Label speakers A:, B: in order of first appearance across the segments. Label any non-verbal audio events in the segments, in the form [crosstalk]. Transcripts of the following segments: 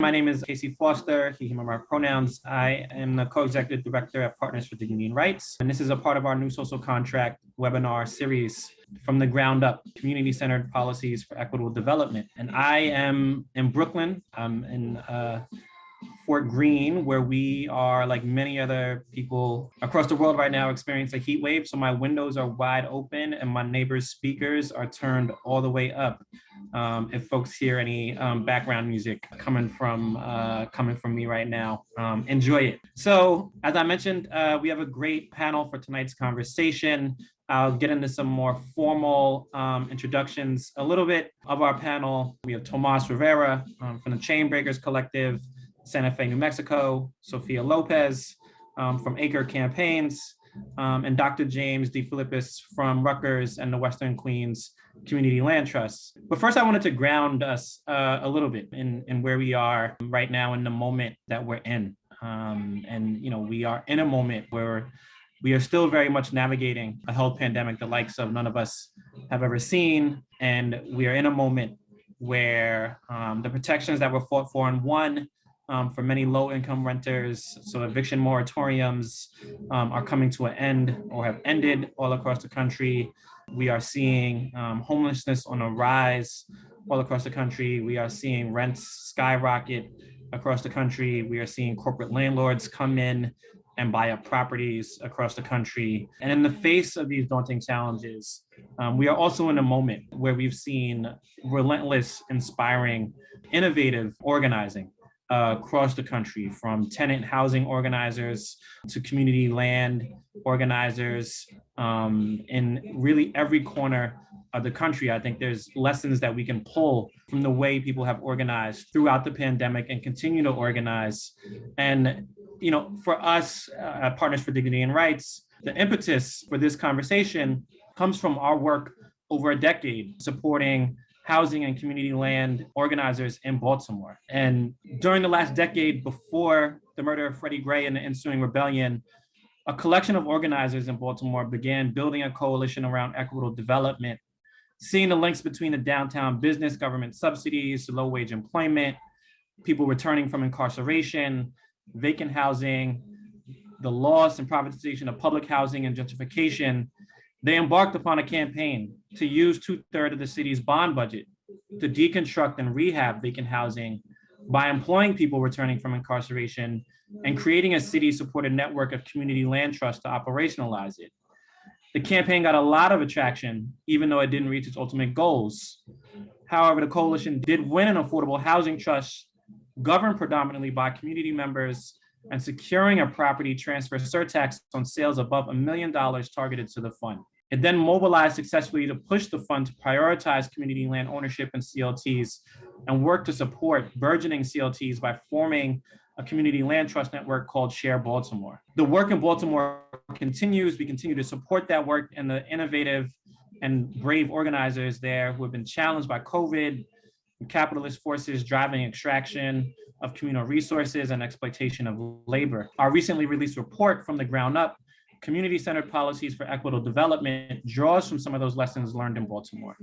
A: My name is Casey Foster, he, him, our pronouns. I am the co-executive director at Partners for Dignity and Rights. And this is a part of our new social contract webinar series from the ground up, community-centered policies for equitable development. And I am in Brooklyn. I'm in uh, Fort Greene, where we are, like many other people across the world right now, experience a heat wave. So my windows are wide open and my neighbor's speakers are turned all the way up. Um, if folks hear any um, background music coming from uh, coming from me right now, um, enjoy it. So as I mentioned, uh, we have a great panel for tonight's conversation. I'll get into some more formal um, introductions a little bit of our panel. We have Tomas Rivera um, from the Chainbreakers Collective, Santa Fe, New Mexico, Sophia Lopez um, from Acre Campaigns, um, and Dr. James DeFilippis from Rutgers and the Western Queens Community Land Trust. But first, I wanted to ground us uh, a little bit in, in where we are right now in the moment that we're in. Um, and, you know, we are in a moment where we are still very much navigating a health pandemic the likes of none of us have ever seen. And we are in a moment where um, the protections that were fought for and won um, for many low income renters. So eviction moratoriums um, are coming to an end or have ended all across the country. We are seeing um, homelessness on a rise all across the country. We are seeing rents skyrocket across the country. We are seeing corporate landlords come in and buy up properties across the country. And in the face of these daunting challenges, um, we are also in a moment where we've seen relentless, inspiring, innovative organizing uh, across the country from tenant housing organizers to community land organizers um, in really every corner of the country. I think there's lessons that we can pull from the way people have organized throughout the pandemic and continue to organize. And, you know, for us uh, Partners for Dignity and Rights, the impetus for this conversation comes from our work over a decade supporting housing and community land organizers in Baltimore. And during the last decade before the murder of Freddie Gray and the ensuing rebellion, a collection of organizers in Baltimore began building a coalition around equitable development, seeing the links between the downtown business, government subsidies, low wage employment, people returning from incarceration, vacant housing, the loss and privatization of public housing and gentrification, they embarked upon a campaign to use two thirds of the city's bond budget to deconstruct and rehab vacant housing by employing people returning from incarceration and creating a city supported network of community land trusts to operationalize it. The campaign got a lot of attraction, even though it didn't reach its ultimate goals. However, the coalition did win an affordable housing trust governed predominantly by community members and securing a property transfer surtax on sales above a million dollars targeted to the fund. It then mobilized successfully to push the fund to prioritize community land ownership and CLTs and work to support burgeoning CLTs by forming a community land trust network called Share Baltimore. The work in Baltimore continues. We continue to support that work and the innovative and brave organizers there who have been challenged by COVID capitalist forces driving extraction of communal resources and exploitation of labor. Our recently released report from the ground up, community-centered policies for equitable development draws from some of those lessons learned in Baltimore.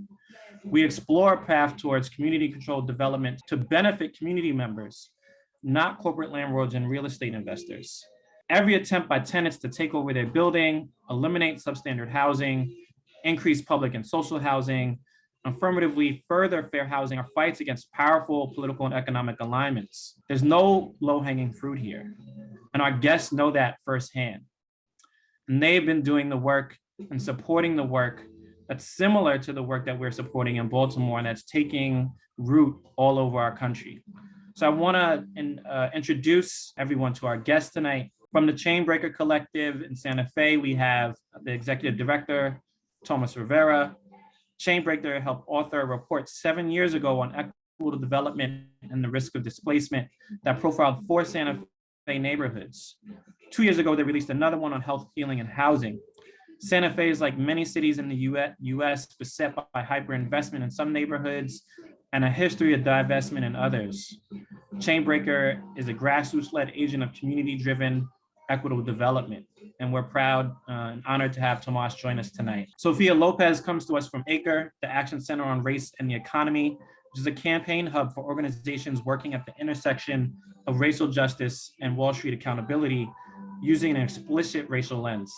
A: We explore a path towards community-controlled development to benefit community members, not corporate landlords and real estate investors. Every attempt by tenants to take over their building, eliminate substandard housing, increase public and social housing, affirmatively further fair housing are fights against powerful political and economic alignments. There's no low-hanging fruit here. And our guests know that firsthand. And they've been doing the work and supporting the work that's similar to the work that we're supporting in Baltimore and that's taking root all over our country. So I wanna in, uh, introduce everyone to our guest tonight. From the Chainbreaker Collective in Santa Fe, we have the executive director, Thomas Rivera, Chainbreaker helped author a report seven years ago on equitable development and the risk of displacement that profiled four Santa Fe neighborhoods. Two years ago, they released another one on health, healing, and housing. Santa Fe is like many cities in the US, beset by hyperinvestment in some neighborhoods and a history of divestment in others. Chainbreaker is a grassroots-led agent of community-driven equitable development. And we're proud uh, and honored to have Tomas join us tonight. Sophia Lopez comes to us from ACRE, the Action Center on Race and the Economy. which is a campaign hub for organizations working at the intersection of racial justice and Wall Street accountability using an explicit racial lens.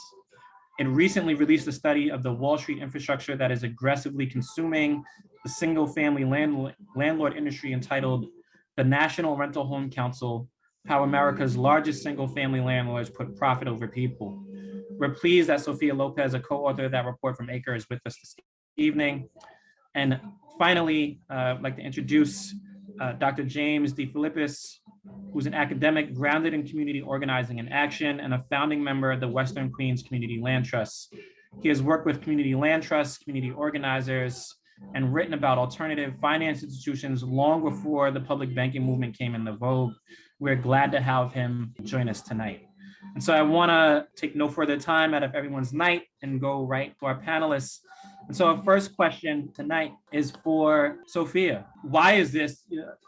A: It recently released a study of the Wall Street infrastructure that is aggressively consuming the single family land, landlord industry entitled the National Rental Home Council, how America's largest single family landlords put profit over people. We're pleased that Sophia Lopez, a co-author of that report from ACRE is with us this evening. And finally, uh, I'd like to introduce uh, Dr. James DeFilippis, who's an academic grounded in community organizing and action and a founding member of the Western Queens Community Land Trust. He has worked with community land trusts, community organizers, and written about alternative finance institutions long before the public banking movement came into vogue. We're glad to have him join us tonight. And so I want to take no further time out of everyone's night and go right to our panelists. And so our first question tonight is for Sophia. Why is this?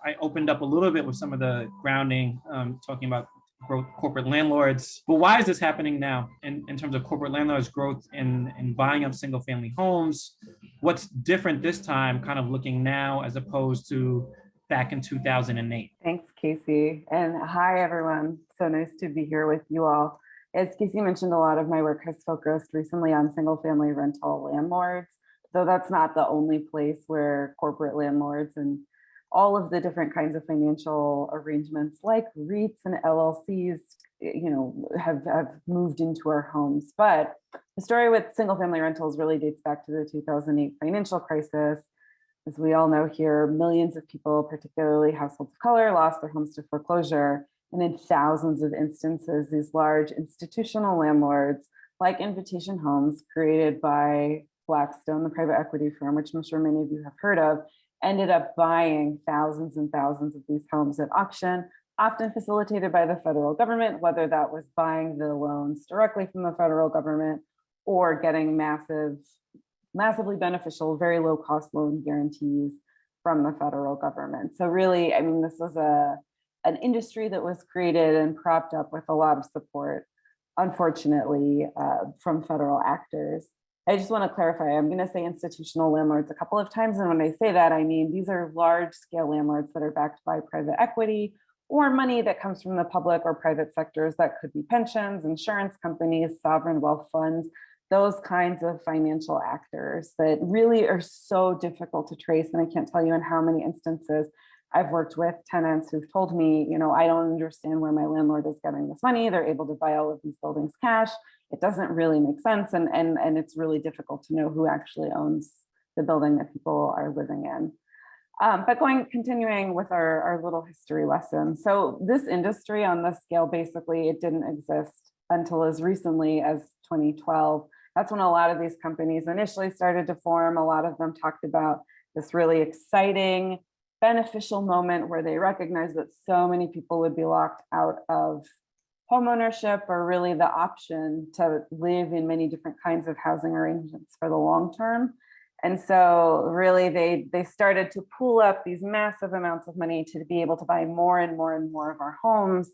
A: I opened up a little bit with some of the grounding, um, talking about growth corporate landlords, but why is this happening now in, in terms of corporate landlords growth in, in buying up single family homes? What's different this time, kind of looking now as opposed to back in 2008?
B: Thanks, Casey. And hi, everyone. So nice to be here with you all. As Casey mentioned, a lot of my work has focused recently on single family rental landlords, though that's not the only place where corporate landlords and all of the different kinds of financial arrangements like REITs and LLCs, eh, you know, have, have moved into our homes. But the story with single family rentals really dates back to the 2008 financial crisis. As we all know here, millions of people, particularly households of color, lost their homes to foreclosure. And in thousands of instances, these large institutional landlords like Invitation Homes created by Blackstone, the private equity firm, which I'm sure many of you have heard of, ended up buying thousands and thousands of these homes at auction, often facilitated by the federal government, whether that was buying the loans directly from the federal government or getting massive, massively beneficial, very low cost loan guarantees from the federal government. So really, I mean, this was a an industry that was created and propped up with a lot of support, unfortunately, uh, from federal actors. I just want to clarify, I'm going to say institutional landlords a couple of times. And when I say that, I mean, these are large scale landlords that are backed by private equity or money that comes from the public or private sectors that could be pensions, insurance companies, sovereign wealth funds, those kinds of financial actors that really are so difficult to trace. And I can't tell you in how many instances I've worked with tenants who've told me, you know, I don't understand where my landlord is getting this money. They're able to buy all of these buildings cash. It doesn't really make sense. And, and, and it's really difficult to know who actually owns the building that people are living in. Um, but going, continuing with our, our little history lesson. So this industry on this scale, basically, it didn't exist until as recently as 2012. That's when a lot of these companies initially started to form. A lot of them talked about this really exciting, beneficial moment where they recognize that so many people would be locked out of homeownership or really the option to live in many different kinds of housing arrangements for the long term. And so really they, they started to pool up these massive amounts of money to be able to buy more and more and more of our homes,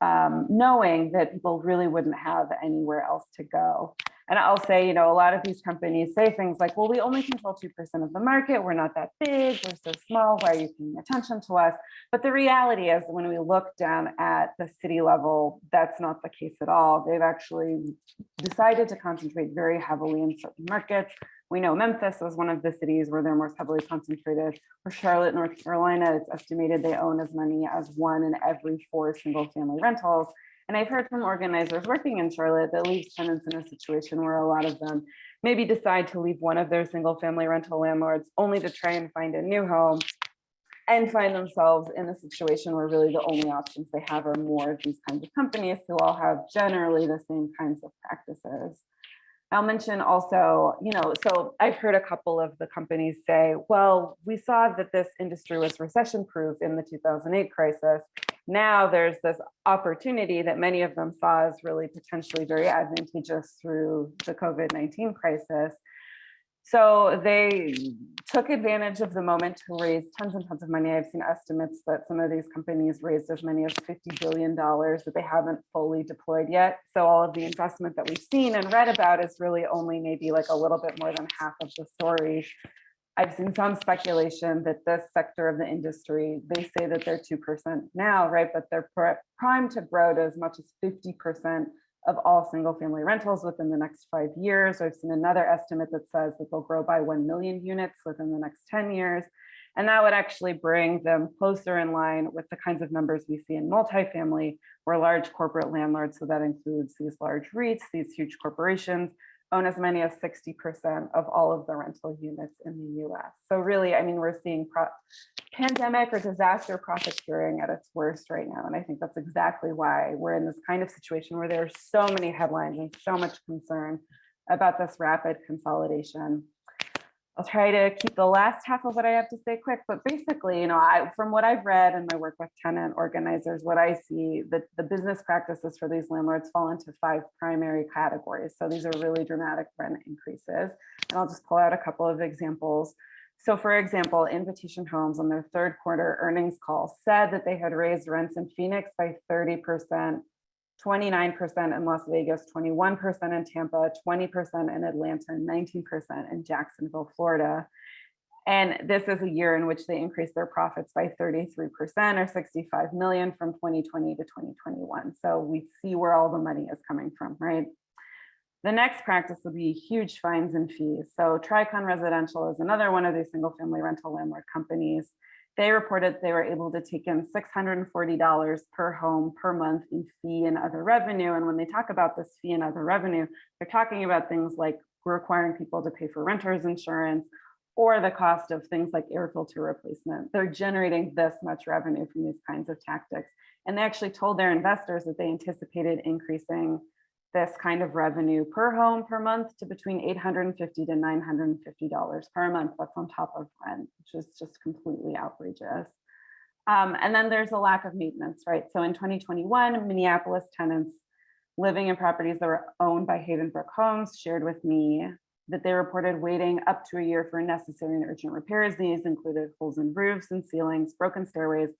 B: um, knowing that people really wouldn't have anywhere else to go. And I'll say, you know, a lot of these companies say things like, well, we only control 2% of the market. We're not that big. We're so small. Why are you paying attention to us? But the reality is when we look down at the city level, that's not the case at all. They've actually decided to concentrate very heavily in certain markets. We know Memphis is one of the cities where they're most heavily concentrated. For Charlotte, North Carolina, it's estimated they own as many as one in every four single family rentals. And I've heard from organizers working in Charlotte that leaves tenants in a situation where a lot of them maybe decide to leave one of their single family rental landlords only to try and find a new home and find themselves in a situation where really the only options they have are more of these kinds of companies who all have generally the same kinds of practices. I'll mention also, you know, so I've heard a couple of the companies say, well, we saw that this industry was recession proof in the 2008 crisis now there's this opportunity that many of them saw as really potentially very advantageous through the COVID-19 crisis. So they took advantage of the moment to raise tons and tons of money. I've seen estimates that some of these companies raised as many as $50 billion that they haven't fully deployed yet. So all of the investment that we've seen and read about is really only maybe like a little bit more than half of the story I've seen some speculation that this sector of the industry, they say that they're 2% now, right? But they're primed to grow to as much as 50% of all single family rentals within the next five years. I've seen another estimate that says that they'll grow by 1 million units within the next 10 years. And that would actually bring them closer in line with the kinds of numbers we see in multifamily, where large corporate landlords, so that includes these large REITs, these huge corporations, own as many as 60% of all of the rental units in the US. So really, I mean, we're seeing pandemic or disaster profiteering at its worst right now. And I think that's exactly why we're in this kind of situation where there are so many headlines and so much concern about this rapid consolidation. I'll try to keep the last half of what I have to say quick, but basically, you know, I, from what I've read and my work with tenant organizers, what I see that the business practices for these landlords fall into five primary categories. So these are really dramatic rent increases. And I'll just pull out a couple of examples. So for example, Invitation Homes on their third quarter earnings call said that they had raised rents in Phoenix by 30%, 29% in Las Vegas, 21% in Tampa, 20% in Atlanta, and 19% in Jacksonville, Florida. And this is a year in which they increased their profits by 33% or 65 million from 2020 to 2021. So we see where all the money is coming from, right? The next practice will be huge fines and fees. So Tricon Residential is another one of these single family rental landlord companies they reported they were able to take in $640 per home per month in fee and other revenue. And when they talk about this fee and other revenue, they're talking about things like requiring people to pay for renter's insurance or the cost of things like air filter replacement. They're generating this much revenue from these kinds of tactics. And they actually told their investors that they anticipated increasing this kind of revenue per home per month to between 850 to 950 dollars per month that's on top of rent which is just completely outrageous. Um, and then there's a lack of maintenance right? So in 2021 minneapolis tenants living in properties that were owned by havenbrook homes shared with me that they reported waiting up to a year for necessary and urgent repairs. These included holes in roofs and ceilings broken stairways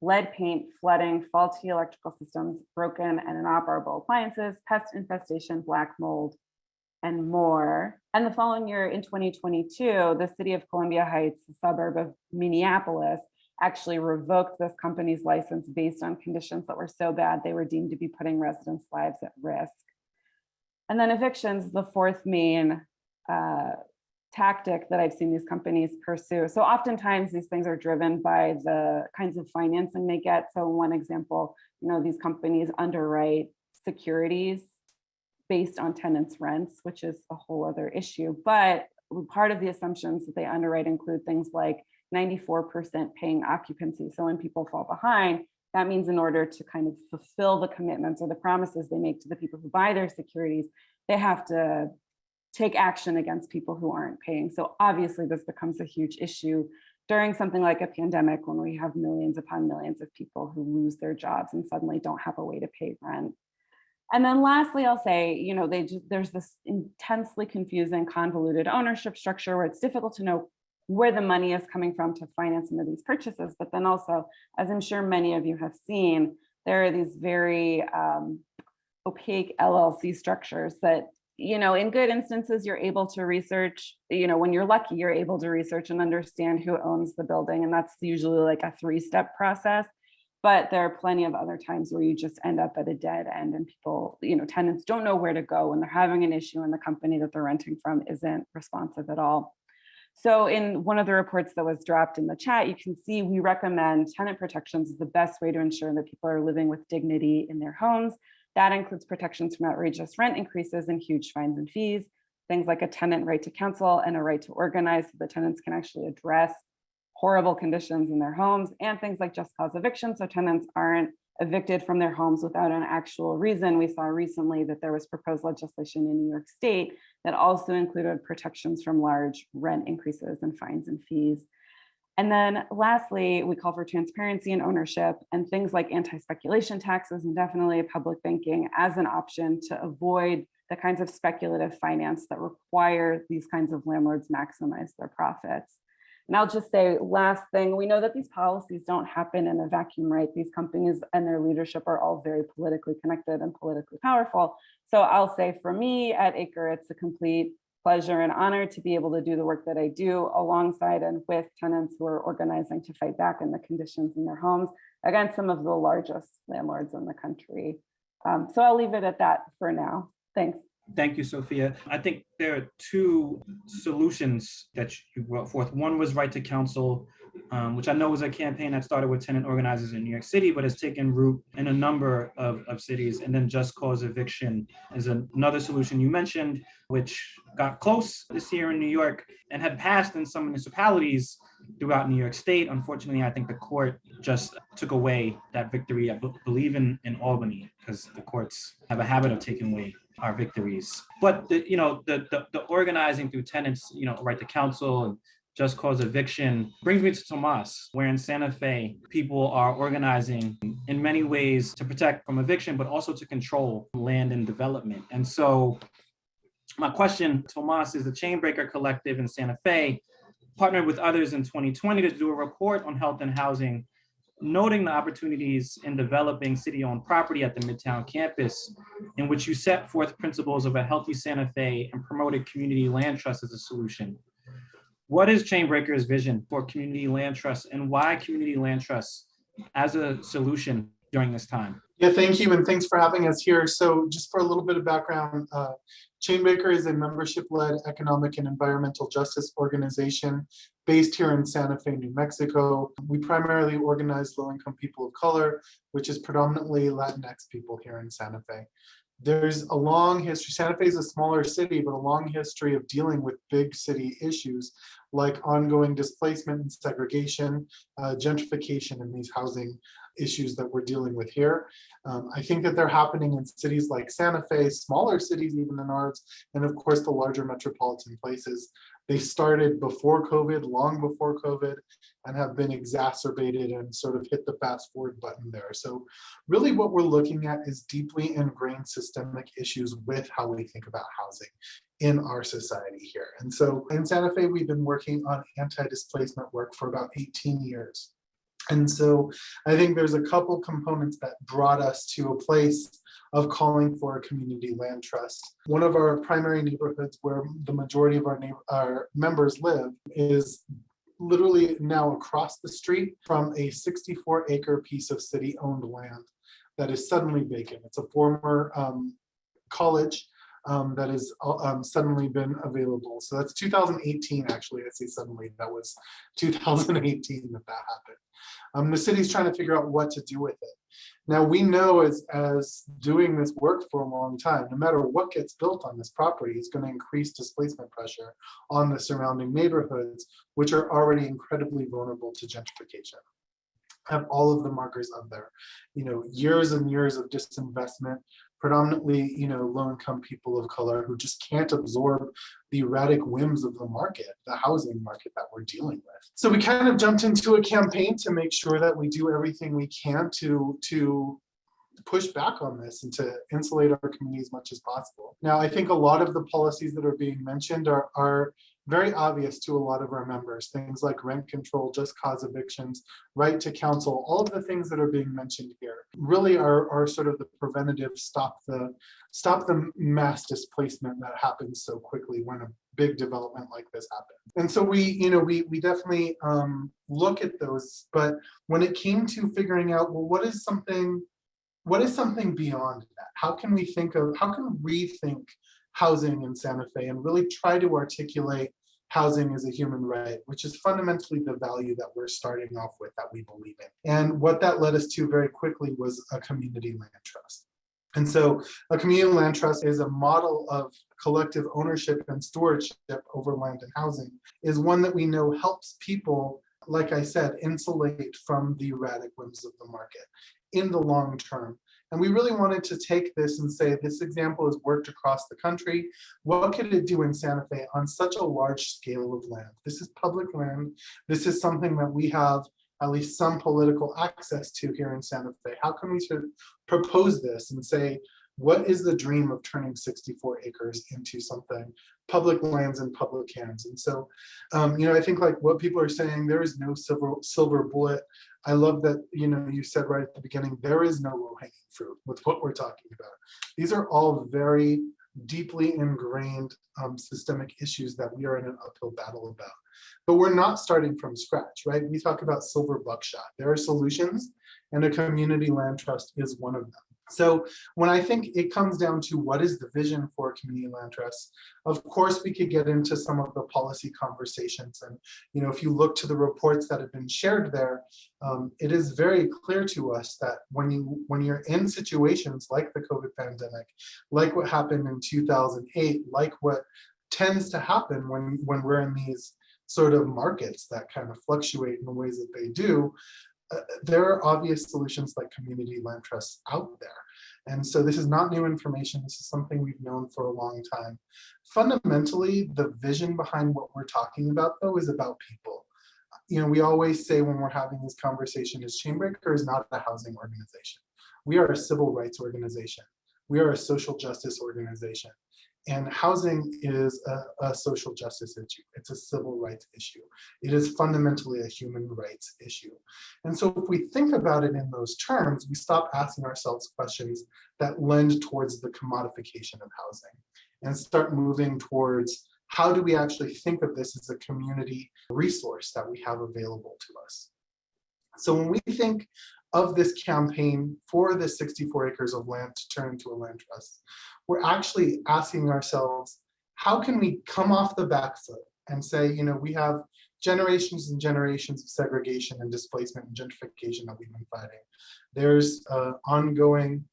B: lead paint, flooding, faulty electrical systems, broken and inoperable appliances, pest infestation, black mold, and more. And the following year in 2022, the city of Columbia Heights, a suburb of Minneapolis, actually revoked this company's license based on conditions that were so bad they were deemed to be putting residents' lives at risk. And then evictions, the fourth main uh, tactic that I've seen these companies pursue. So oftentimes these things are driven by the kinds of financing they get. So one example, you know, these companies underwrite securities based on tenants' rents, which is a whole other issue. But part of the assumptions that they underwrite include things like 94% paying occupancy. So when people fall behind, that means in order to kind of fulfill the commitments or the promises they make to the people who buy their securities, they have to take action against people who aren't paying. So obviously this becomes a huge issue during something like a pandemic when we have millions upon millions of people who lose their jobs and suddenly don't have a way to pay rent. And then lastly, I'll say, you know, they just, there's this intensely confusing convoluted ownership structure where it's difficult to know where the money is coming from to finance some of these purchases. But then also, as I'm sure many of you have seen, there are these very um, opaque LLC structures that you know, in good instances, you're able to research, you know, when you're lucky, you're able to research and understand who owns the building. And that's usually like a three step process. But there are plenty of other times where you just end up at a dead end and people, you know, tenants don't know where to go when they're having an issue and the company that they're renting from isn't responsive at all. So in one of the reports that was dropped in the chat, you can see we recommend tenant protections is the best way to ensure that people are living with dignity in their homes that includes protections from outrageous rent increases and huge fines and fees, things like a tenant right to counsel and a right to organize so the tenants can actually address horrible conditions in their homes and things like just cause eviction so tenants aren't evicted from their homes without an actual reason. We saw recently that there was proposed legislation in New York State that also included protections from large rent increases and fines and fees. And then lastly, we call for transparency and ownership and things like anti-speculation taxes and definitely public banking as an option to avoid the kinds of speculative finance that require these kinds of landlords maximize their profits. And I'll just say last thing, we know that these policies don't happen in a vacuum, right? These companies and their leadership are all very politically connected and politically powerful. So I'll say for me at Acre, it's a complete pleasure and honor to be able to do the work that I do alongside and with tenants who are organizing to fight back in the conditions in their homes against some of the largest landlords in the country. Um, so I'll leave it at that for now. Thanks.
A: Thank you, Sophia. I think there are two solutions that you brought forth. One was right to counsel, um, which I know was a campaign that started with tenant organizers in New York City, but has taken root in a number of, of cities. And then just cause eviction is another solution you mentioned, which got close this year in New York and had passed in some municipalities throughout New York State. Unfortunately, I think the court just took away that victory. I believe in, in Albany because the courts have a habit of taking away our victories. But the, you know, the, the, the organizing through tenants, you know, right to counsel and just cause eviction brings me to Tomas, where in Santa Fe, people are organizing in many ways to protect from eviction, but also to control land and development. And so my question, Tomas, is the Chainbreaker Collective in Santa Fe partnered with others in 2020 to do a report on health and housing, noting the opportunities in developing city-owned property at the Midtown campus, in which you set forth principles of a healthy Santa Fe and promoted community land trust as a solution. What is Chainbreaker's vision for community land trust and why community land trust as a solution during this time?
C: Yeah, thank you, and thanks for having us here. So just for a little bit of background, uh, Chainbreaker is a membership-led economic and environmental justice organization based here in Santa Fe, New Mexico. We primarily organize low-income people of color, which is predominantly Latinx people here in Santa Fe. There's a long history, Santa Fe is a smaller city, but a long history of dealing with big city issues like ongoing displacement and segregation, uh, gentrification, and these housing issues that we're dealing with here. Um, I think that they're happening in cities like Santa Fe, smaller cities even than ours, and of course the larger metropolitan places. They started before COVID, long before COVID, and have been exacerbated and sort of hit the fast forward button there. So really what we're looking at is deeply ingrained systemic issues with how we think about housing in our society here. And so in Santa Fe, we've been working on anti-displacement work for about 18 years. And so I think there's a couple components that brought us to a place of calling for a community land trust. One of our primary neighborhoods where the majority of our, our members live is literally now across the street from a 64 acre piece of city owned land that is suddenly vacant. It's a former um, college um, that has um, suddenly been available. So that's 2018, actually, I say suddenly, that was [laughs] 2018 that that happened. Um, the city's trying to figure out what to do with it. Now we know as, as doing this work for a long time, no matter what gets built on this property is going to increase displacement pressure on the surrounding neighborhoods, which are already incredibly vulnerable to gentrification. Have all of the markers up there, you know, years and years of disinvestment, predominantly, you know, low-income people of color who just can't absorb the erratic whims of the market, the housing market that we're dealing with. So we kind of jumped into a campaign to make sure that we do everything we can to, to push back on this and to insulate our community as much as possible. Now, I think a lot of the policies that are being mentioned are, are very obvious to a lot of our members. Things like rent control, just cause evictions, right to counsel, all of the things that are being mentioned here really are, are sort of the preventative stop the stop the mass displacement that happens so quickly when a big development like this happens. And so we, you know, we we definitely um, look at those, but when it came to figuring out, well, what is something, what is something beyond that? How can we think of, how can we rethink housing in Santa Fe and really try to articulate housing is a human right, which is fundamentally the value that we're starting off with that we believe in. And what that led us to very quickly was a community land trust. And so a community land trust is a model of collective ownership and stewardship over land and housing is one that we know helps people, like I said, insulate from the erratic whims of the market in the long term and we really wanted to take this and say, this example has worked across the country. What could it do in Santa Fe on such a large scale of land? This is public land. This is something that we have at least some political access to here in Santa Fe. How can we sort of propose this and say, what is the dream of turning 64 acres into something public lands and public hands and so um, you know i think like what people are saying there is no silver silver bullet i love that you know you said right at the beginning there is no low hanging fruit with what we're talking about these are all very deeply ingrained um, systemic issues that we are in an uphill battle about. But we're not starting from scratch, right? We talk about silver buckshot. There are solutions and a community land trust is one of them. So when I think it comes down to what is the vision for community land trusts, of course, we could get into some of the policy conversations. And, you know, if you look to the reports that have been shared there, um, it is very clear to us that when you when you're in situations like the COVID pandemic, like what happened in 2008, like what tends to happen when when we're in these sort of markets that kind of fluctuate in the ways that they do, there are obvious solutions like community land trusts out there. And so this is not new information. This is something we've known for a long time. Fundamentally, the vision behind what we're talking about, though, is about people. You know, we always say when we're having this conversation is Chainbreaker is not a housing organization. We are a civil rights organization. We are a social justice organization. And housing is a, a, social justice issue. It's a civil rights issue. It is fundamentally a human rights issue. And so if we think about it in those terms, we stop asking ourselves questions that lend towards the commodification of housing and start moving towards how do we actually think of this as a community resource that we have available to us. So when we think of this campaign for the 64 acres of land to turn into a land trust, we're actually asking ourselves, how can we come off the back foot and say, you know, we have generations and generations of segregation and displacement and gentrification that we've been fighting. There's uh, ongoing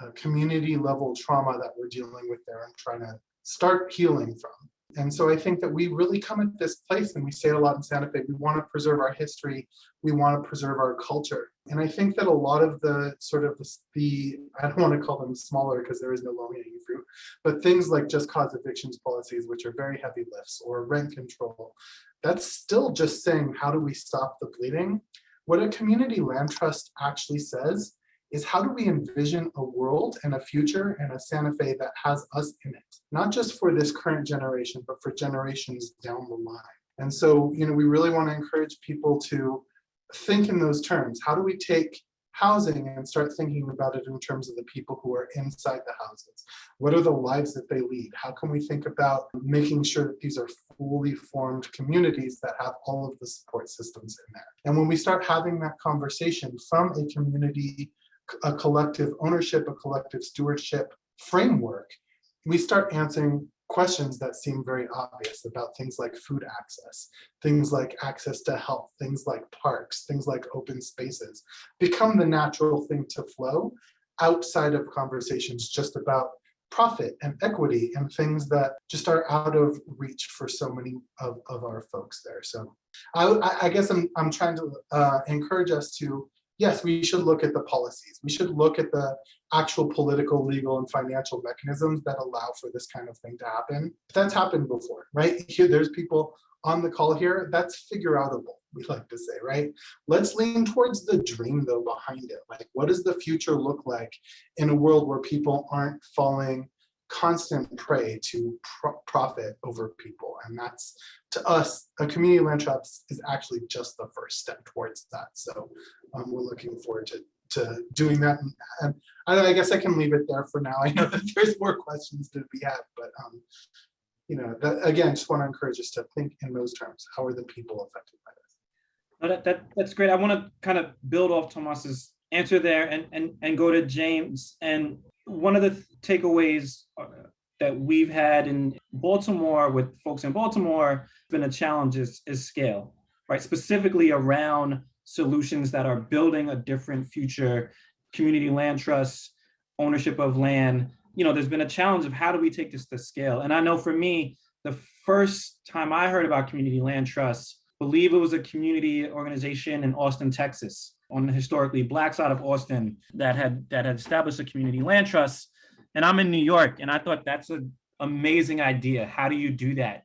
C: uh, community level trauma that we're dealing with there and trying to start healing from. And so I think that we really come at this place and we say it a lot in Santa Fe, we want to preserve our history, we want to preserve our culture. And I think that a lot of the sort of the, I don't want to call them smaller because there is no low hanging fruit, but things like just cause evictions policies, which are very heavy lifts or rent control, that's still just saying, how do we stop the bleeding? What a community land trust actually says is how do we envision a world and a future and a Santa Fe that has us in it, not just for this current generation, but for generations down the line. And so, you know, we really want to encourage people to think in those terms. How do we take housing and start thinking about it in terms of the people who are inside the houses? What are the lives that they lead? How can we think about making sure that these are fully formed communities that have all of the support systems in there? And when we start having that conversation from a community a collective ownership, a collective stewardship framework, we start answering questions that seem very obvious about things like food access, things like access to health, things like parks, things like open spaces, become the natural thing to flow outside of conversations just about profit and equity and things that just are out of reach for so many of, of our folks there. So I, I guess I'm, I'm trying to uh, encourage us to yes, we should look at the policies. We should look at the actual political, legal, and financial mechanisms that allow for this kind of thing to happen. That's happened before, right? Here, there's people on the call here, that's figure outable, we like to say, right? Let's lean towards the dream though behind it. Like, what does the future look like in a world where people aren't falling constant prey to pro profit over people? And that's to us, a community land trust is actually just the first step towards that. So um, we're looking forward to, to doing that. And, I, I, guess I can leave it there for now. I know that there's more questions to be had, but um, you know, that, again, just want to encourage us to think in those terms. How are the people affected by this?
A: No, that, that, that's great. I want to kind of build off Tomas's answer there and, and, and go to James. And one of the takeaways that we've had in Baltimore with folks in Baltimore been a challenge is, is scale, right? Specifically around solutions that are building a different future, community land trusts, ownership of land. You know, there's been a challenge of how do we take this to scale? And I know for me, the first time I heard about community land trusts, believe it was a community organization in Austin, Texas, on the historically black side of Austin that had that had established a community land trust and I'm in New York, and I thought that's an amazing idea. How do you do that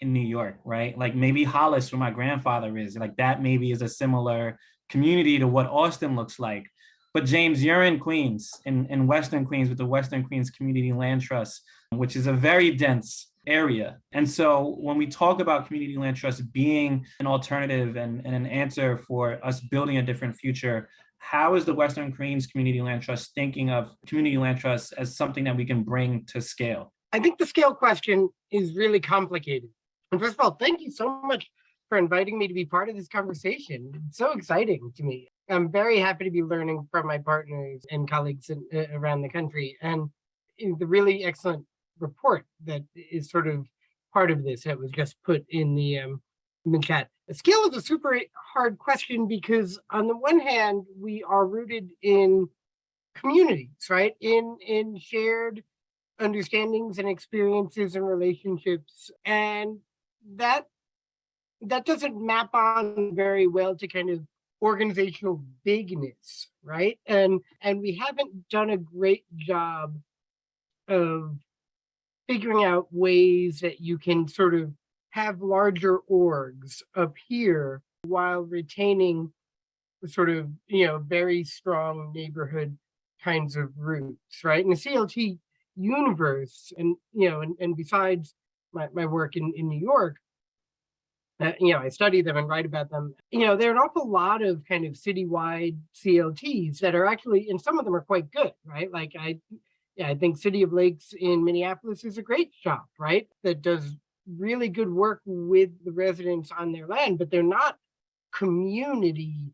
A: in New York, right? Like maybe Hollis, where my grandfather is, like that maybe is a similar community to what Austin looks like. But James, you're in Queens, in, in Western Queens with the Western Queens Community Land Trust, which is a very dense area. And so when we talk about community land trust being an alternative and, and an answer for us building a different future, how is the Western Queens Community Land Trust thinking of community land trusts as something that we can bring to scale?
D: I think the scale question is really complicated. And first of all, thank you so much for inviting me to be part of this conversation. It's so exciting to me. I'm very happy to be learning from my partners and colleagues in, uh, around the country and the really excellent report that is sort of part of this that was just put in the um, in the chat. Scale is a super hard question because on the one hand, we are rooted in communities, right? In in shared understandings and experiences and relationships. And that that doesn't map on very well to kind of organizational bigness, right? And and we haven't done a great job of figuring out ways that you can sort of have larger orgs appear while retaining sort of, you know, very strong neighborhood kinds of roots, right? In the CLT universe, and you know, and, and besides my, my work in, in New York, uh, you know, I study them and write about them. You know, there are an awful lot of kind of citywide CLTs that are actually, and some of them are quite good, right? Like I, yeah, I think City of Lakes in Minneapolis is a great shop, right? That does really good work with the residents on their land, but they're not community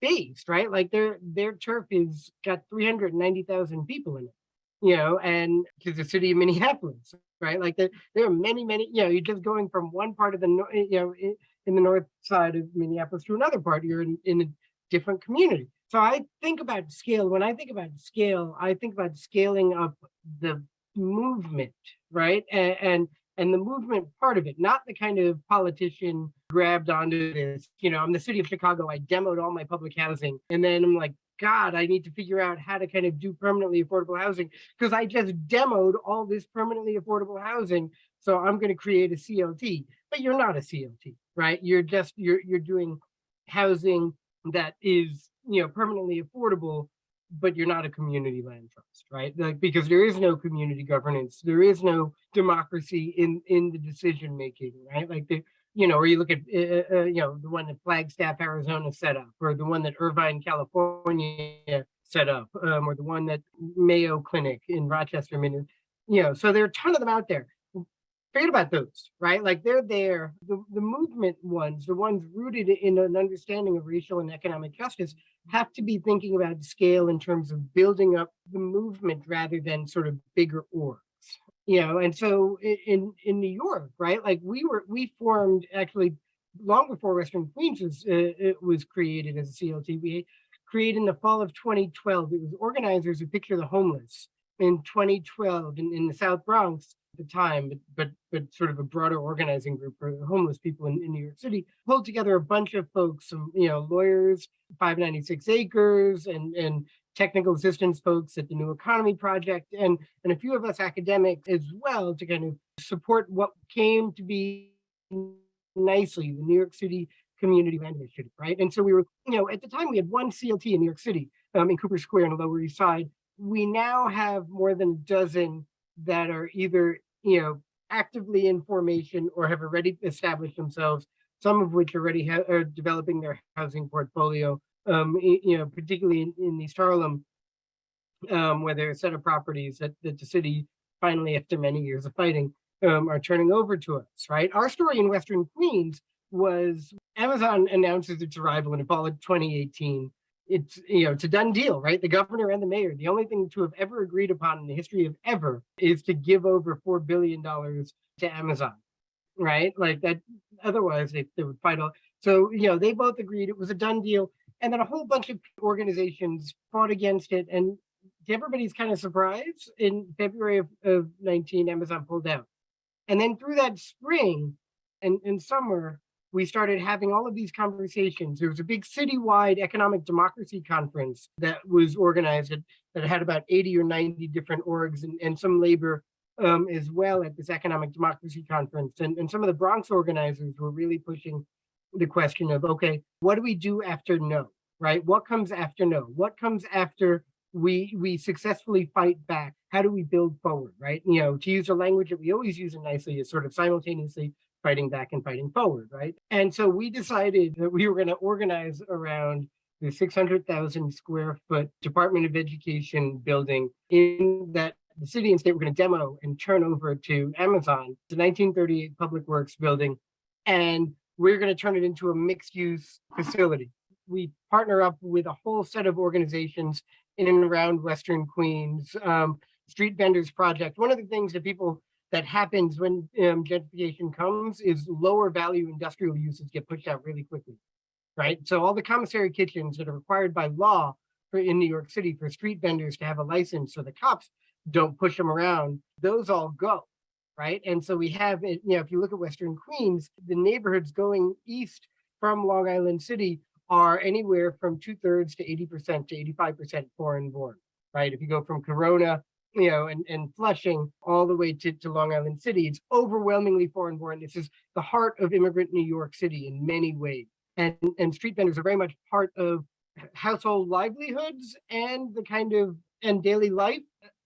D: based, right? Like their their turf is got 390,000 people in it, you know, and to the city of Minneapolis, right? Like there, there are many, many, you know, you're just going from one part of the, you know, in, the north side of Minneapolis to another part, you're in, in a different community. So I think about scale, when I think about scale, I think about scaling up the movement, right? And, and, and the movement part of it, not the kind of politician grabbed onto this, you know, I'm the city of Chicago, I demoed all my public housing. And then I'm like, God, I need to figure out how to kind of do permanently affordable housing because I just demoed all this permanently affordable housing. So I'm going to create a CLT, but you're not a CLT, right? You're just, you're, you're doing housing that is, you know, permanently affordable, but you're not a community land trust, right? Like, because there is no community governance, there is no democracy in, in the decision making, right? Like the, you know, or you look at, uh, uh, you know, the one that Flagstaff, Arizona set up, or the one that Irvine, California set up, um, or the one that Mayo Clinic in Rochester, Minnesota. You know, so there are a ton of them out there. Forget about those, right? Like they're there. The, the movement ones, the ones rooted in an understanding of racial and economic justice, have to be thinking about scale in terms of building up the movement rather than sort of bigger orgs you know and so in in new york right like we were we formed actually long before western queens was uh, it was created as a clt we created in the fall of 2012 it was organizers who picture the homeless in 2012 in, in the south bronx the time but but but sort of a broader organizing group for homeless people in, in new york city pulled together a bunch of folks some you know lawyers 596 acres and and technical assistance folks at the New Economy Project, and, and a few of us academics as well to kind of support what came to be NYCCLI the New York City Community Land Initiative, right? And so we were, you know, at the time we had one CLT in New York City, um, in Cooper Square on the Lower East Side. We now have more than a dozen that are either, you know, actively in formation or have already established themselves, some of which already are developing their housing portfolio um, you know, particularly in, in East Harlem, um, where there are a set of properties that, that the city finally, after many years of fighting, um, are turning over to us, right? Our story in Western Queens was Amazon announces its arrival in fall of 2018. It's, you know, it's a done deal, right? The governor and the mayor, the only thing to have ever agreed upon in the history of ever is to give over $4 billion to Amazon, right? Like that, otherwise they, they would fight all. So, you know, they both agreed it was a done deal. And then a whole bunch of organizations fought against it. And to everybody's kind of surprise, in February of, of 19, Amazon pulled out. And then through that spring and, and summer, we started having all of these conversations. There was a big citywide economic democracy conference that was organized that, had about 80 or 90 different orgs and, and some labor um, as well at this economic democracy conference. And, and some of the Bronx organizers were really pushing the question of, okay, what do we do after no, right? What comes after no? What comes after we we successfully fight back? How do we build forward, right? You know, to use a language that we always use in NYCCLI is sort of simultaneously fighting back and fighting forward, right? And so we decided that we were going to organize around the six hundred thousand square foot Department of Education building in that the city and state were going to demo and turn over to Amazon, the nineteen thirty-eight Public Works building. And we're going to turn it into a mixed-use facility. We partner up with a whole set of organizations in and around Western Queens, um, Street Vendors Project. One of the things that people that happens when um, gentrification comes is lower value industrial uses get pushed out really quickly, right? So all the commissary kitchens that are required by law for in New York City for street vendors to have a license so the cops don't push them around, those all go, right? And so we have, you know, if you look at Western Queens, the neighborhoods going east from Long Island City are anywhere from two thirds to 80% to 85% foreign born, right? If you go from Corona you know, and, and Flushing all the way to, to Long Island City. It's overwhelmingly foreign born. This is the heart of immigrant New York City in many ways. And, and street vendors are very much part of household livelihoods and the kind of, and daily life.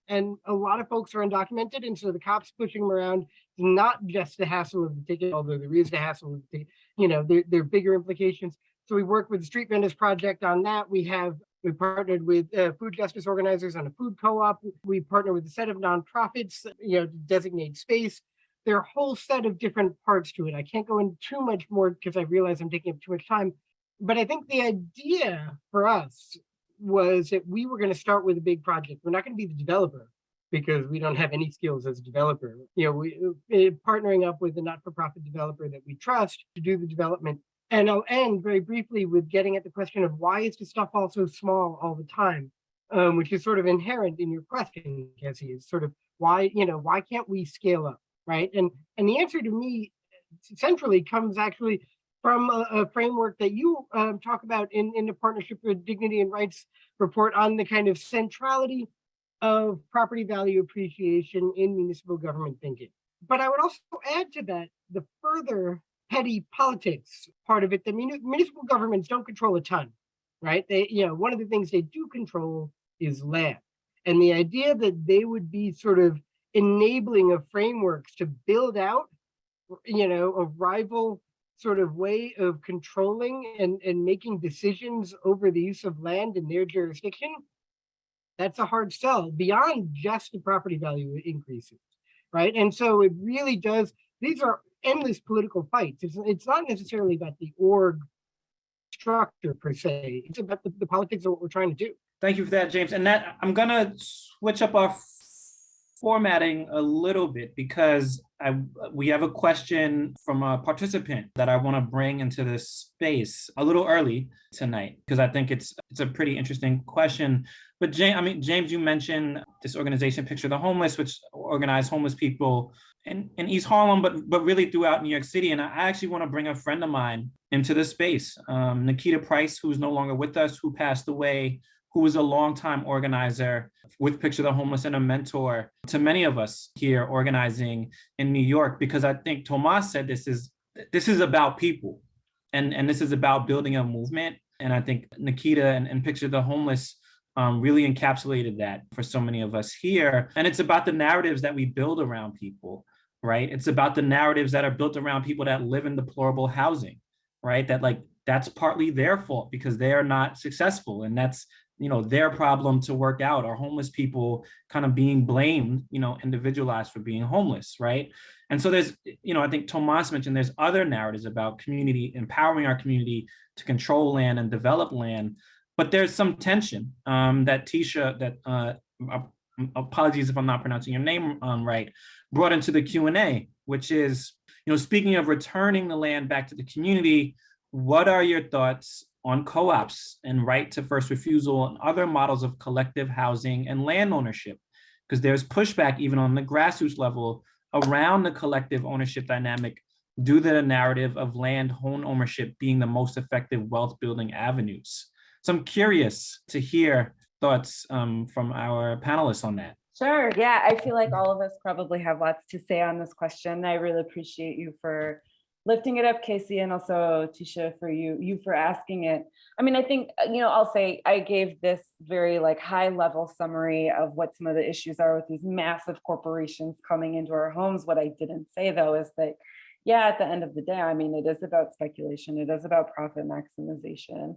D: And a lot of folks are undocumented. And so the cops pushing them around, is not just the hassle of the ticket, although there is the hassle of the you know, there, there are bigger implications. So we work with the Street Vendors Project on that. We have we partnered with uh, food justice organizers on a food co-op. We partner with a set of nonprofits, you know, to designate space. There are a whole set of different parts to it. I can't go into too much more because I realize I'm taking up too much time. But I think the idea for us was that we were going to start with a big project. We're not going to be the developer because we don't have any skills as a developer. You know, we uh, partnering up with a not-for-profit developer that we trust to do the development and I'll end very briefly with getting at the question of why is the stuff all so small all the time, um, which is sort of inherent in your question, Jesse, is sort of why, you know, why can't we scale up, right? And and the answer to me centrally comes actually from a, a framework that you um, talk about in, in the Partnership for Dignity and Rights report on the kind of centrality of property value appreciation in municipal government thinking. But I would also add to that the further petty politics part of it. The municipal governments don't control a ton, right? They, you know, one of the things they do control is land. And the idea that they would be sort of enabling of frameworks to build out, you know, a rival sort of way of controlling and, and making decisions over the use of land in their jurisdiction, that's a hard sell beyond just the property value increases, right? And so it really does, these are endless political fights. It's, it's not necessarily about the org structure per se. It's about the, the politics of what we're trying to do.
A: Thank you for that, James. And that I'm gonna switch up our formatting a little bit because I we have a question from a participant that I want to bring into this space a little early tonight because I think it's it's a pretty interesting question. But James, I mean, James, you mentioned this organization, Picture the Homeless, which organize homeless people in, in East Harlem, but but really throughout New York City. And I actually want to bring a friend of mine into this space, um, Nikita Price, who's no longer with us, who passed away, who was a longtime organizer with Picture the Homeless and a mentor to many of us here organizing in New York, because I think Tomas said this is this is about people and, and this is about building a movement. And I think Nikita and, and Picture the Homeless um, really encapsulated that for so many of us here. And it's about the narratives that we build around people, right? It's about the narratives that are built around people that live in deplorable housing, right? That like, that's partly their fault because they are not successful. And that's, you know, their problem to work out or homeless people kind of being blamed, you know, individualized for being homeless, right? And so there's, you know, I think Tomas mentioned there's other narratives about community, empowering our community to control land and develop land. But there's some tension um, that Tisha, that uh, apologies if I'm not pronouncing your name um, right, brought into the Q&A, which is, you know, speaking of returning the land back to the community, what are your thoughts on co-ops and right to first refusal and other models of collective housing and land ownership? Because there's pushback even on the grassroots level around the collective ownership dynamic due to the narrative of land home ownership being the most effective wealth building avenues. So I'm curious to hear thoughts um, from our panelists on that.
B: Sure. Yeah, I feel like all of us probably have lots to say on this question. I really appreciate you for lifting it up, Casey, and also Tisha for you, you for asking it. I mean, I think, uh, you know, I'll say I gave this very like high level summary of what some of the issues are with these massive corporations coming into our homes. What I didn't say though is that, yeah, at the end of the day, I mean, it is about speculation. It is about profit maximization.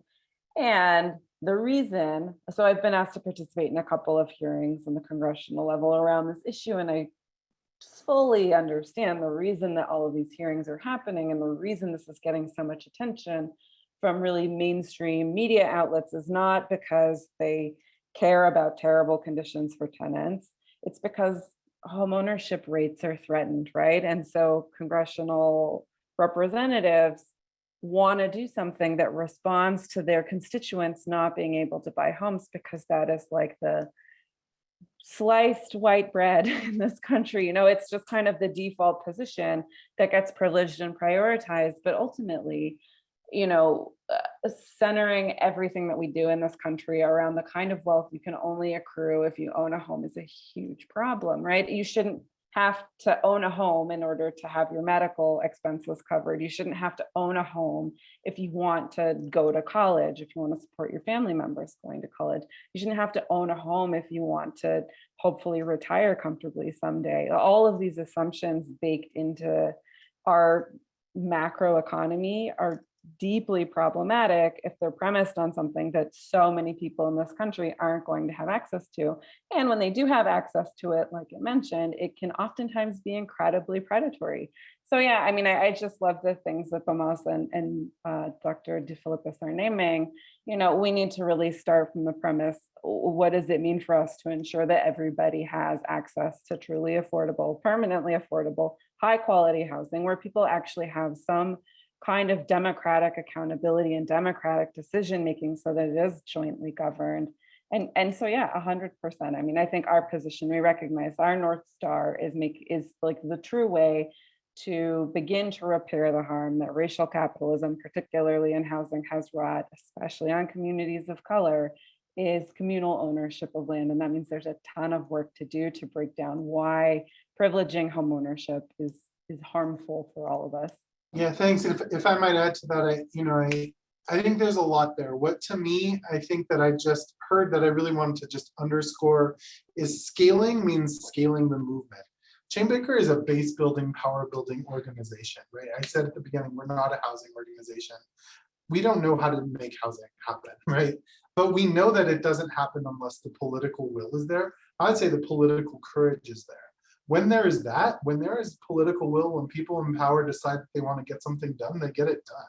B: And the reason, so I've been asked to participate in a couple of hearings on the congressional level around this issue, and I fully understand the reason that all of these hearings are happening and the reason this is getting so much attention from really mainstream media outlets is not because they care about terrible conditions for tenants. It's because homeownership rates are threatened, right? And so congressional representatives want to do something that responds to their constituents not being able to buy homes because that is like the sliced white bread [laughs] in this country. You know, it's just kind of the default position that gets privileged and prioritized. But ultimately, you know, uh, centering everything that we do in this country around the kind of wealth you can only accrue if you own a home is a huge problem, right? You shouldn't have to own a home in order to have your medical expenses covered. You shouldn't have to own a home if you want to go to college, if you want to support your family members going to college. You shouldn't have to own a home if you want to hopefully retire comfortably someday. All of these assumptions baked into our macro economy are deeply problematic if they're premised on something that so many people in this country aren't going to have access to. And when they do have access to it, like I mentioned, it can oftentimes be incredibly predatory. So yeah, I mean, I, I just love the things that Tomas and, and uh, Dr. DeFilippis are naming. You know, we need to really start from the premise, what does it mean for us to ensure that everybody has access to truly affordable, permanently affordable, high quality housing where people actually have some kind of democratic accountability and democratic decision making so that it is jointly governed. And, and so, yeah, 100%. I mean, I think our position, we recognize our North Star is make is like the true way to begin to repair the harm that racial capitalism, particularly in housing, has wrought, especially on communities of color, is communal ownership of land. And that means there's a ton of work to do to break down why privileging home ownership is, is harmful for all of us.
C: Yeah, thanks. If, if I might add to that, I, you know, I, I think there's a lot there. What to me, I think that I just heard that I really wanted to just underscore is scaling means scaling the movement. Chainbreaker is a base building, power building organization, right? I said at the beginning, we're not a housing organization. We don't know how to make housing happen, [laughs] right? But we know that it doesn't happen unless the political will is there. I'd say the political courage is there when there is that, when there is political will, when people in power decide that they want to get something done, they get it done.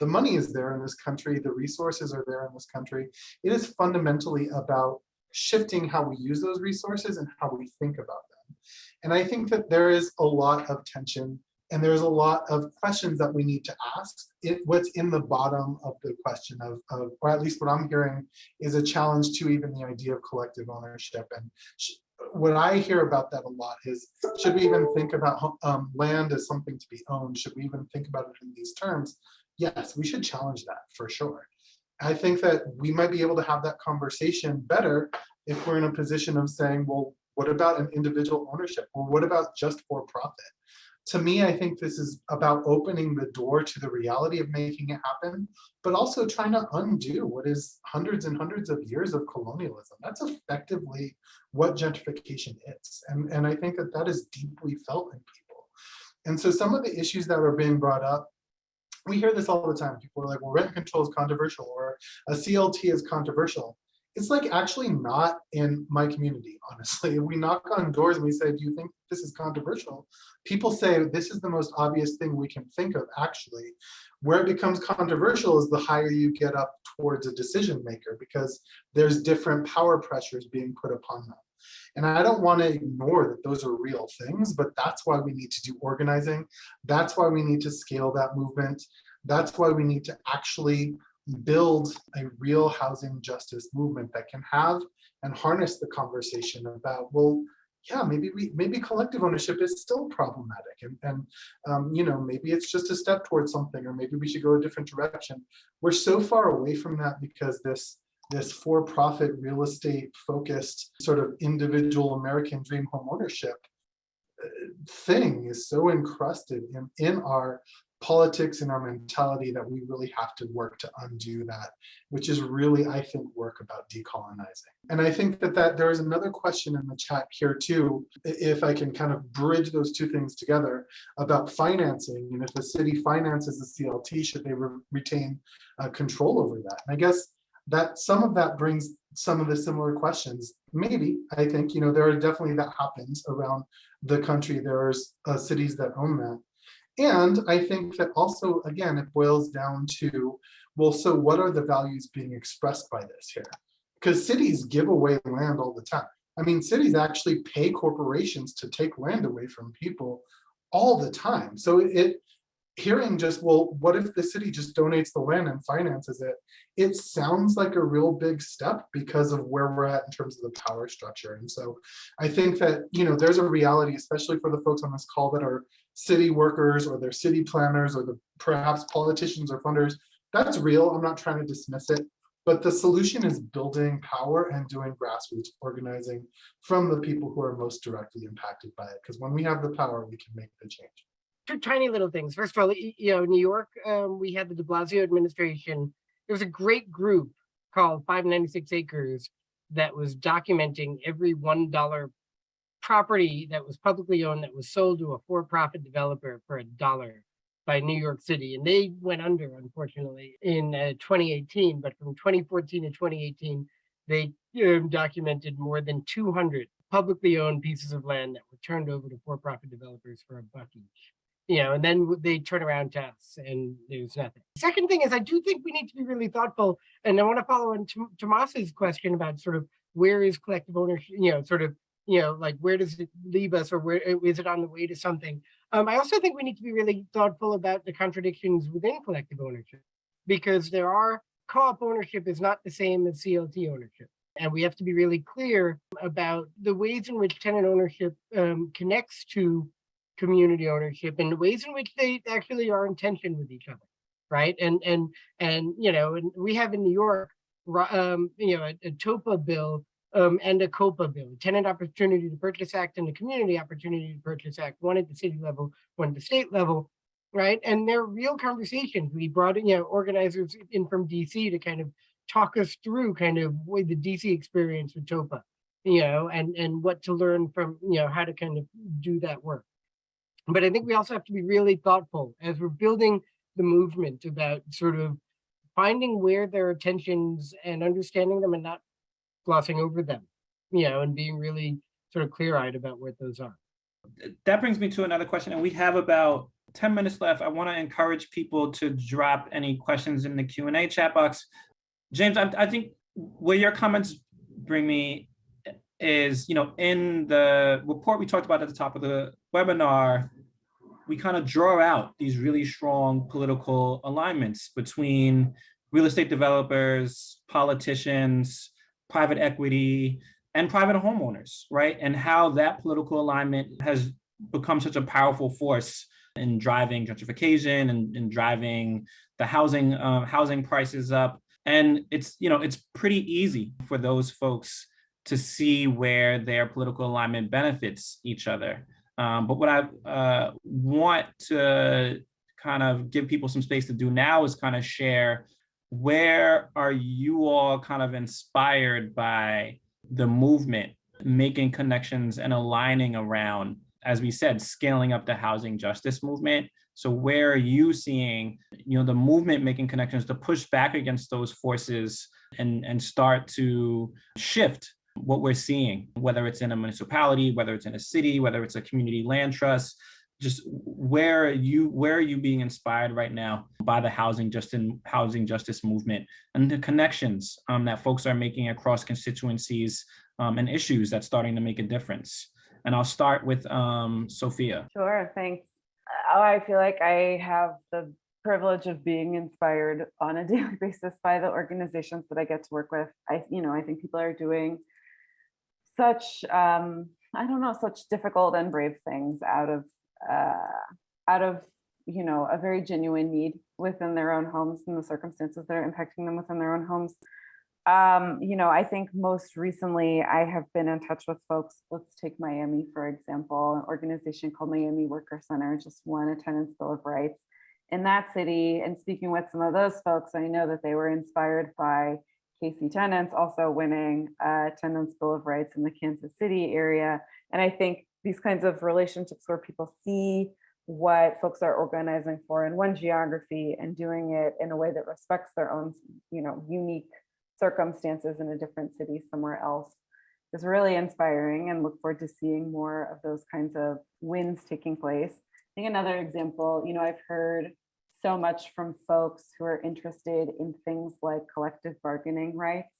C: The money is there in this country, the resources are there in this country. It is fundamentally about shifting how we use those resources and how we think about them. And I think that there is a lot of tension and there's a lot of questions that we need to ask. It, what's in the bottom of the question of, of, or at least what I'm hearing, is a challenge to even the idea of collective ownership. And what I hear about that a lot is, should we even think about um, land as something to be owned? Should we even think about it in these terms? Yes, we should challenge that for sure. I think that we might be able to have that conversation better if we're in a position of saying, well, what about an individual ownership? Or what about just for profit? To me, I think this is about opening the door to the reality of making it happen, but also trying to undo what is hundreds and hundreds of years of colonialism. That's effectively what gentrification is. And, and I think that that is deeply felt in people. And so some of the issues that are being brought up, we hear this all the time. People are like, well, rent control is controversial or a CLT is controversial it's like actually not in my community, [laughs] honestly. We knock on doors and we say, do you think this is controversial? People say this is the most obvious thing we can think of actually. Where it becomes controversial is the higher you get up towards a decision maker because there's different power pressures being put upon them. And I don't want to ignore that those are real things, but that's why we need to do organizing. That's why we need to scale that movement. That's why we need to actually build a real housing justice movement that can have and harness the conversation about, well, yeah, maybe we maybe collective ownership is still problematic, and and um, you know maybe it's just a step towards something, or maybe we should go a different direction. We're so far away from that because this this for-profit real estate focused sort of individual American dream home ownership uh, thing is so encrusted in in our politics and our mentality that we really have to work to undo that, which is really, I think, work about decolonizing. And I think that, that there is another question in the chat here too, if I can kind of bridge those two things together about financing. And if the city finances the CLT, should they re retain uh, control over that. And I guess that some of that brings some of the similar questions. Maybe, I think, you know, there are definitely that happens around the country. There's uh, cities that own that. And I think that also, again, it boils down to, well, so what are the values being expressed by this here? Because cities give away land all the time. I mean, cities actually pay corporations to take land away from people all the time. So it, hearing just, well, what if the city just donates the land and finances it? It sounds like a real big step because of where we're at in terms of the power structure. And so I think that, you know, there's a reality, especially for the folks on this call that are city workers or they're city planners or the perhaps politicians or funders. That's real. I'm not trying to dismiss it. But the solution is building power and doing grassroots organizing from the people who are most directly impacted by it. Because when we have the power, we can make the change.
D: Two tiny little things. First of all, you know, New York, um, we had the de Blasio administration. There was a great group called 596 Acres that was documenting every $1 property that was publicly owned that was sold to a for-profit developer for a dollar by New York City. And they went under, unfortunately, in uh, 2018. But from 2014 to 2018, they um, documented more than 200 publicly owned pieces of land that were turned over to for-profit developers for a buck each. You know, and then they turn around to us and there's nothing. Second thing is, I do think we need to be really thoughtful. And I want to follow on Tom- Tomas's question about sort of where is collective ownership, you know, sort of, you know, like where does it leave us or where is it on the way to something? Um, I also think we need to be really thoughtful about the contradictions within collective ownership because there are co-op ownership is not the same as CLT ownership. And we have to be really clear about the ways in which tenant ownership um, connects to community ownership and the ways in which they actually are in tension with each other. Right. And and and you know, and we have in New York, um, you know, a, a TOPA bill um, and a COPA bill, Tenant Opportunity to Purchase Act and the Community Opportunity to Purchase Act, one at the city level, one at the state level, right? And they're real conversations. We brought in, you know, organizers in from DC to kind of talk us through kind of what the DC experience with TOPA, you know, and and what to learn from, you know, how to kind of do that work. But I think we also have to be really thoughtful as we're building the movement about sort of finding where there are tensions and understanding them and not glossing over them, you know, and being really sort of clear eyed about what those are.
A: that brings me to another question, and we have about 10 minutes left. I want to encourage people to drop any questions in the Q and A chat box. James, I, I think where your comments bring me is, you know, in the report we talked about at the top of the webinar, we kind of draw out these really strong political alignments between real estate developers, politicians, private equity, and private homeowners, right? And how that political alignment has become such a powerful force in driving gentrification and, and driving the housing uh, housing prices up. And it's you know it's pretty easy for those folks to see where their political alignment benefits each other. Um, but what I uh, want to kind of give people some space to do now is kind of share where are you all kind of inspired by the movement, making connections and aligning around, as we said, scaling up the housing justice movement. So where are you seeing, you know, the movement making connections to push back against those forces and, and start to shift what we're seeing, whether it's in a municipality, whether it's in a city, whether it's a community land trust, just where are you where are you being inspired right now by the housing justice housing justice movement and the connections um, that folks are making across constituencies um, and issues that's starting to make a difference and i'll start with um, sophia
B: Sure, thanks. Oh, I feel like I have the privilege of being inspired on a [laughs] daily basis by the organizations that I get to work with. I, you know, I think people are doing such, um, I don't know, such difficult and brave things out of, uh, out of, you know, a very genuine need within their own homes and the circumstances that are impacting them within their own homes. Um, you know, I think most recently I have been in touch with folks. Let's take Miami, for example, an organization called Miami Worker Center just won a tenants bill of rights in that city. And speaking with some of those folks, I know that they were inspired by KC Tenants also winning a tenants bill of rights in the Kansas City area. And I think these kinds of relationships where people see what folks are organizing for in one geography and doing it in a way that respects their own, you know, unique circumstances in a different city somewhere else is really inspiring and look forward to seeing more of those kinds of wins taking place. I think another example, you know, I've heard so much from folks who are interested in things like collective bargaining rights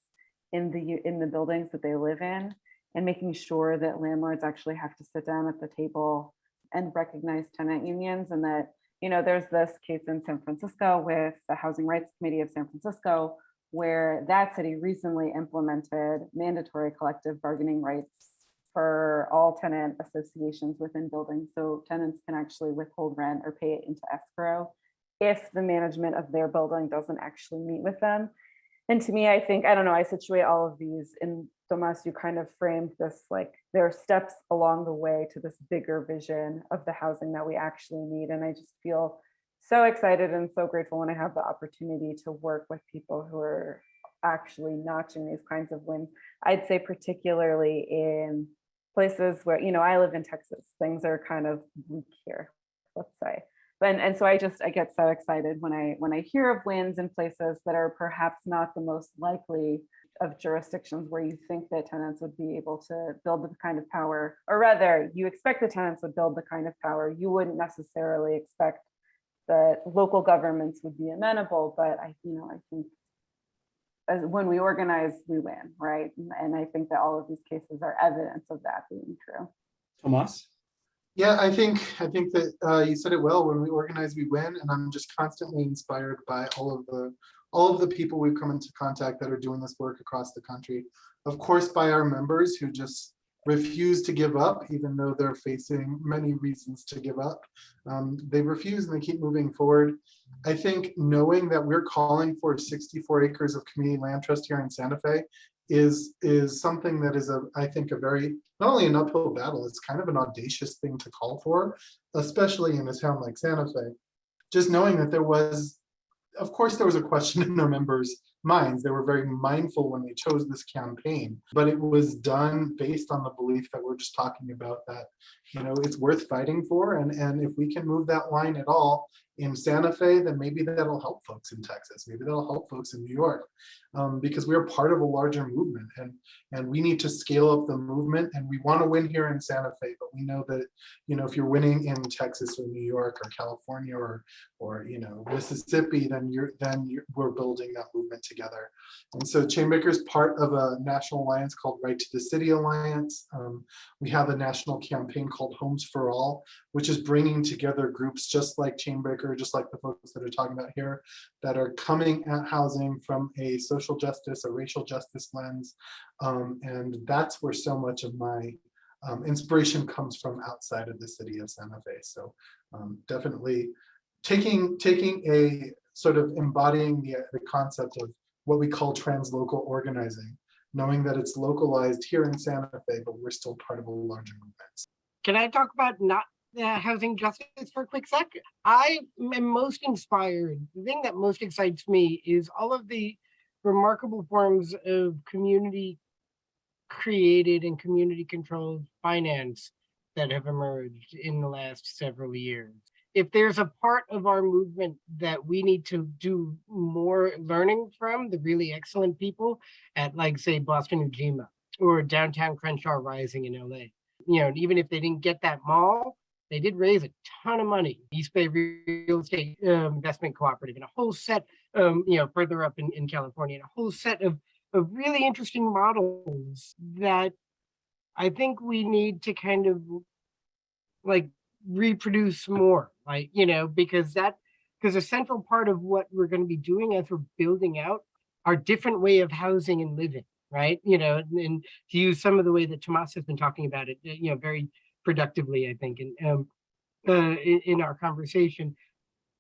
B: in the in the buildings that they live in and making sure that landlords actually have to sit down at the table and recognize tenant unions and that, you know, there's this case in San Francisco with the Housing Rights Committee of San Francisco where that city recently implemented mandatory collective bargaining rights for all tenant associations within buildings. So tenants can actually withhold rent or pay it into escrow if the management of their building doesn't actually meet with them. And to me, I think, I don't know, I situate all of these in Tomas, you kind of framed this like there are steps along the way to this bigger vision of the housing that we actually need. And I just feel so excited and so grateful when I have the opportunity to work with people who are actually notching these kinds of wins. I'd say particularly in places where, you know, I live in Texas, things are kind of weak here, let's say. And, and so I just, I get so excited when I, when I hear of wins in places that are perhaps not the most likely of jurisdictions where you think that tenants would be able to build the kind of power, or rather, you expect the tenants would build the kind of power you wouldn't necessarily expect that local governments would be amenable, but I, you know, I think as when we organize, we win, right? And I think that all of these cases are evidence of that being true.
A: Tomas?
C: Yeah, I think, I think that uh, you said it well, when we organize, we win, and I'm just constantly inspired by all of the, all of the people we've come into contact that are doing this work across the country. Of course, by our members who just refuse to give up, even though they're facing many reasons to give up. Um, they refuse and they keep moving forward. I think knowing that we're calling for 64 acres of community land trust here in Santa Fe is is something that is a I think a very not only an uphill battle, it's kind of an audacious thing to call for, especially in a town like Santa Fe. Just knowing that there was, of course, there was a question [laughs] in their members' minds. They were very mindful when they chose this campaign, but it was done based on the belief that we're just talking about that, you know, it's worth fighting for. And, and if we can move that line at all in Santa Fe, then maybe that'll help folks in Texas. Maybe that'll help folks in New York um, because we're part of a larger movement and, and we need to scale up the movement and we want to win here in Santa Fe, but we know that, you know, if you're winning in Texas or New York or California or, or, you know, Mississippi, then you're, then you're, we're building that movement together. And so Chainbreaker is part of a national alliance called Right to the City Alliance. Um, we have a national campaign called Homes for All, which is bringing together groups just like Chainbreaker, just like the folks that are talking about here, that are coming at housing from a social justice, a racial justice lens. Um, and that's where so much of my um, inspiration comes from outside of the city of Santa Fe. So um, definitely taking, taking a sort of embodying the, the concept of what we call translocal organizing, knowing that it's localized here in Santa Fe, but we're still part of a larger movement.
D: Can I talk about not uh, housing justice for a quick sec? I am most inspired. The thing that most excites me is all of the remarkable forms of community created and community controlled finance that have emerged in the last several years. If there's a part of our movement that we need to do more learning from, the really excellent people at like say Boston Ujima or downtown Crenshaw Rising in LA. You know, even if they didn't get that mall, they did raise a ton of money. East Bay Real Estate um, Investment Cooperative and a whole set, um, you know, further up in, in California, and a whole set of, of really interesting models that I think we need to kind of like reproduce more, like, you know, because that, because a central part of what we're going to be doing as we're building out our different way of housing and living, right? You know, and, to use some of the way that Tomas has been talking about it, you know, very productively, I think, and um, uh, in, in our conversation,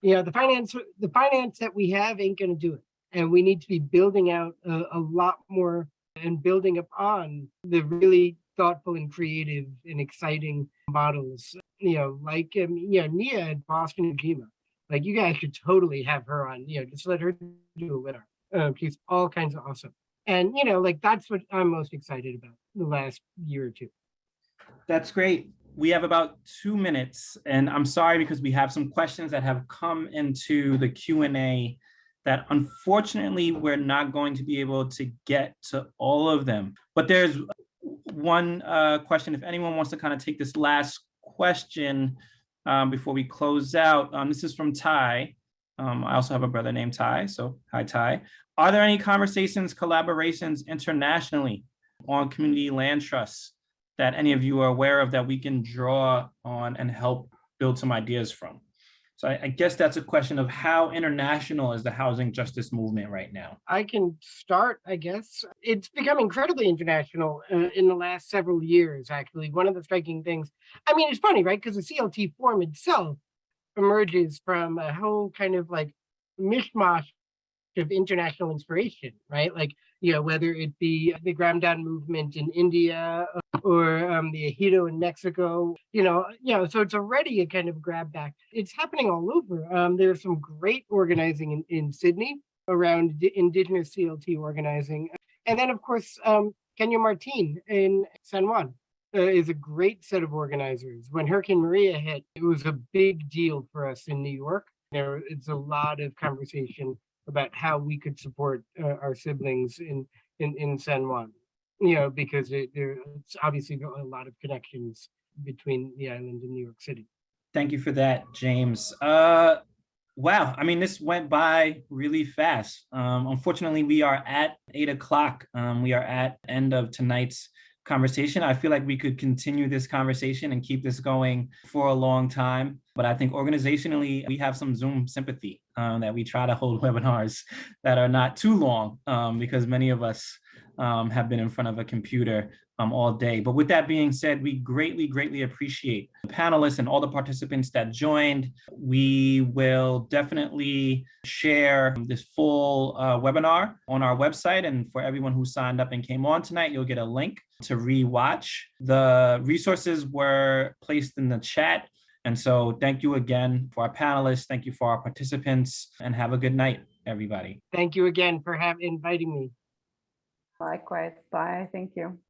D: you know, the finance, the finance that we have ain't going to do it, and we need to be building out a, a lot more and building upon the really thoughtful and creative and exciting models, you know, like um, you know, Nia at Boston and Ujima. Like you guys should totally have her on, you know, just let her do a her. Um, she's all kinds of awesome. And you know, like that's what I'm most excited about the last year or two.
A: That's great. we have about two minutes and I'm sorry because we have some questions that have come into the Q and A that unfortunately, we're not going to be able to get to all of them. But there's one uh, question, if anyone wants to kind of take this last question um, before we close out. Um, This is from Ty. Um, I also have a brother named Ty, so hi, Ty. Are there any conversations, collaborations internationally on community land trusts that any of you are aware of that we can draw on and help build some ideas from? So I, I guess that's a question of how international is the housing justice movement right now?
D: I can start, I guess. It's become incredibly international uh, in the last several years, actually. One of the striking things, I mean, it's funny, right? Because the CLT form itself emerges from a whole kind of like mishmash of international inspiration, right? Like, you know, whether it be the Gramdan movement in India or um, the Ejido in Mexico, you know, you know, so it's already a kind of grab back. It's happening all over. Um, there's some great organizing in, in Sydney around indigenous CLT organizing. And then of course, um, Caño Martín in San Juan uh, is a great set of organizers. When Hurricane Maria hit, it was a big deal for us in New York. There, it's a lot of conversation about how we could support uh, our siblings in, in, in San Juan. You know, because it, there's obviously a lot of connections between the island and New York City.
A: Thank you for that, James. Uh, wow, I mean, this went by really fast. Um, unfortunately, we are at eight o'clock. Um, we are at end of tonight's conversation. I feel like we could continue this conversation and keep this going for a long time. But I think organizationally, we have some Zoom sympathy um, that we try to hold [laughs] webinars that are not too long um, because many of us um, have been in front of a computer um, all day. But with that being said, we greatly, greatly appreciate the panelists and all the participants that joined. We will definitely share this full uh, webinar on our website. And for everyone who signed up and came on tonight, you'll get a link to rewatch. The resources were placed in the chat. And so thank you again for our panelists. Thank you for our participants and have a good night, everybody.
D: Thank you again for having inviting me.
B: Likewise, bye, thank you.